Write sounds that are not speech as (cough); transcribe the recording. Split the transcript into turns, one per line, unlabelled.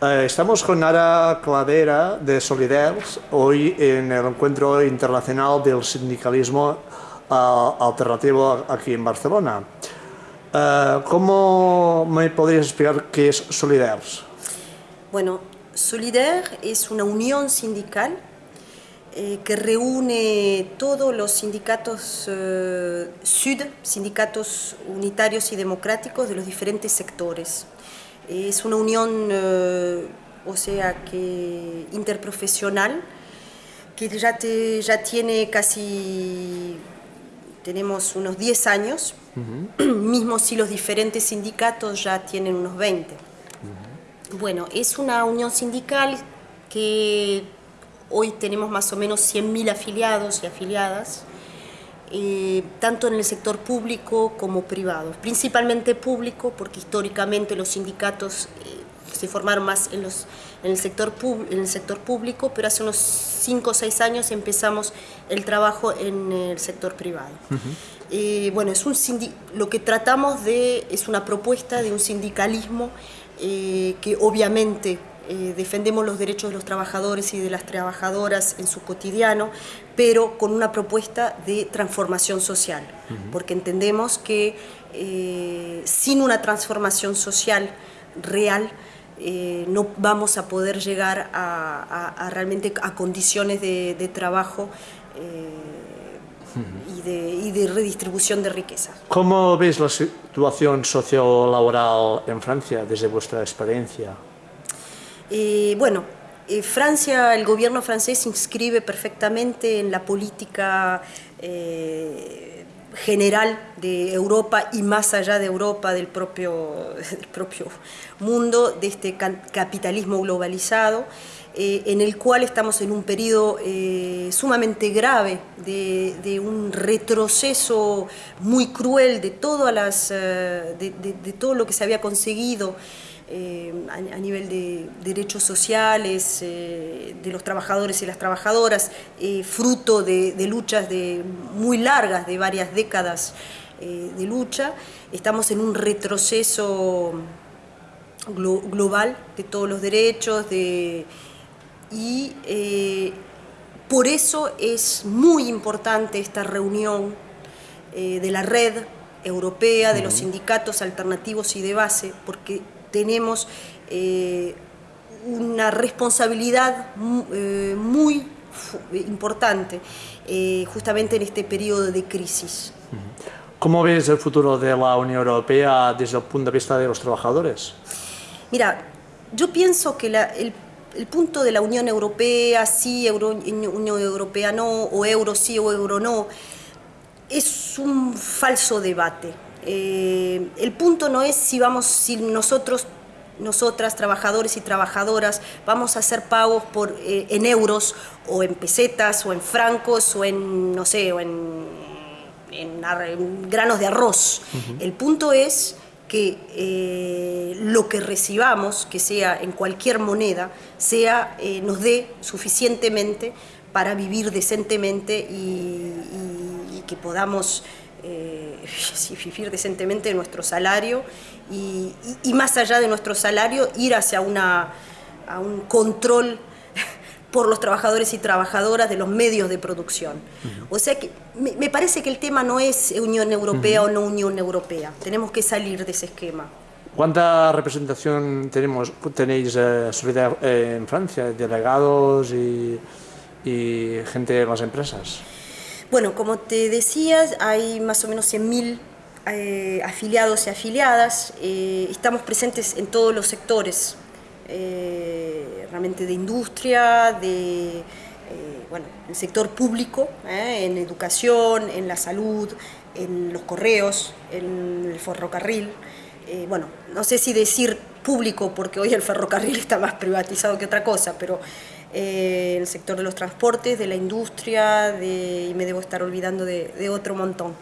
Eh, estamos con Ara Cladera de Soliders, hoy en el Encuentro Internacional del Sindicalismo uh, Alternativo aquí en Barcelona. Uh, ¿Cómo me podrías explicar qué es Soliders?
Bueno, Solidaire es una unión sindical eh, que reúne todos los sindicatos eh, SUD, sindicatos unitarios y democráticos de los diferentes sectores. Es una unión, eh, o sea, que interprofesional, que ya, te, ya tiene casi, tenemos unos 10 años, mismo si los diferentes sindicatos ya tienen unos 20. Bueno, es una unión sindical que hoy tenemos más o menos 100.000 afiliados y afiliadas, eh, tanto en el sector público como privado. Principalmente público, porque históricamente los sindicatos eh, se formaron más en, los, en, el sector en el sector público, pero hace unos 5 o 6 años empezamos el trabajo en el sector privado. Eh, bueno, es un lo que tratamos de es una propuesta de un sindicalismo que obviamente eh, defendemos los derechos de los trabajadores y de las trabajadoras en su cotidiano, pero con una propuesta de transformación social, porque entendemos que eh, sin una transformación social real, eh, no vamos a poder llegar a, realmente a condiciones de, trabajo y, de, y, de, redistribución de riqueza.
¿Cómo ves la situación sociolaboral en Francia desde vuestra experiencia?
Bueno, Francia, el gobierno francés inscribe perfectamente en la política eh, general de Europa y más allá de Europa, del propio, (laughs) propio mundo, de este capitalismo globalizado, en el cual estamos en un periodo sumamente grave de, un retroceso muy cruel de, todas las, de todo lo que se había conseguido eh, a, nivel de derechos sociales, eh, de los trabajadores y las trabajadoras, eh, fruto de, luchas de, muy largas, de varias décadas de lucha. Estamos en un retroceso global de todos los derechos de, y por eso es muy importante esta reunión de la red europea, de los sindicatos alternativos y de base, porque tenemos eh, una responsabilidad eh, muy importante eh, justamente en este periodo de crisis.
¿Cómo ves el futuro de la Unión Europea desde el punto de vista de los trabajadores?
Mira, yo pienso que el, punto de la Unión Europea, sí, Unión Europea no, o euro sí o euro no, es un falso debate. Eh, el punto no es si vamos, si nosotros nosotras, trabajadores y trabajadoras, vamos a hacer pagos por, eh, en euros o en pesetas o en francos o en, no sé, o en, granos de arroz. El punto es que eh, lo que recibamos, que sea en cualquier moneda, sea, nos dé suficientemente para vivir decentemente y que podamos eh, (laughs) vivir decentemente nuestro salario y, más allá de nuestro salario ir hacia una, a un control por los trabajadores y trabajadoras de los medios de producción. O sea que me, parece que el tema no es Unión Europea o no Unión Europea, tenemos que salir de ese esquema.
¿Cuánta representación tenemos, tenéis eh, eh, en Francia, delegados y, y gente de las empresas?
Bueno, como te decías, hay más o menos 100.000 eh, afiliados y afiliadas. Eh, estamos presentes en todos los sectores, eh, realmente de industria, de bueno, el sector público, en educación, en la salud, en los correos, en el ferrocarril. bueno, no sé si decir público porque hoy el ferrocarril está más privatizado que otra cosa, pero eh, el sector de los transportes, de la industria, y me debo estar olvidando de, otro montón.